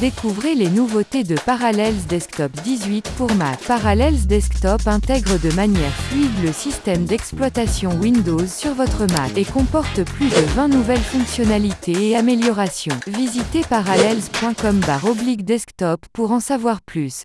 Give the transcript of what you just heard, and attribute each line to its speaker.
Speaker 1: Découvrez les nouveautés de Parallels Desktop 18 pour Mac. Parallels Desktop intègre de manière fluide le système d'exploitation Windows sur votre Mac et comporte plus de 20 nouvelles fonctionnalités et améliorations. Visitez parallels.com desktop pour en savoir plus.